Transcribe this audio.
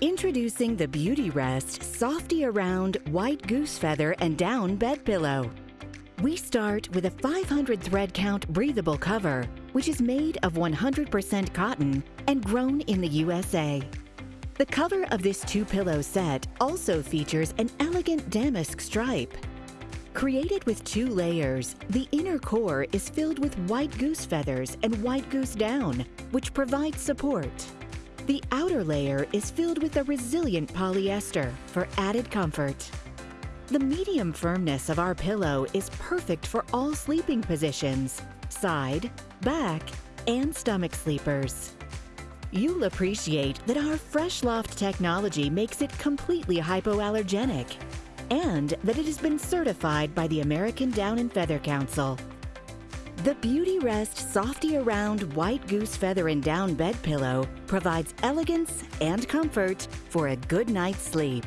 Introducing the Beautyrest Softy Around White Goose Feather and Down Bed Pillow. We start with a 500 thread count breathable cover, which is made of 100% cotton and grown in the USA. The cover of this two pillow set also features an elegant damask stripe. Created with two layers, the inner core is filled with white goose feathers and white goose down, which provides support. The outer layer is filled with a resilient polyester for added comfort. The medium firmness of our pillow is perfect for all sleeping positions, side, back, and stomach sleepers. You'll appreciate that our Fresh Loft technology makes it completely hypoallergenic and that it has been certified by the American Down and Feather Council. The Beautyrest Softy Around White Goose Feather and Down Bed Pillow provides elegance and comfort for a good night's sleep.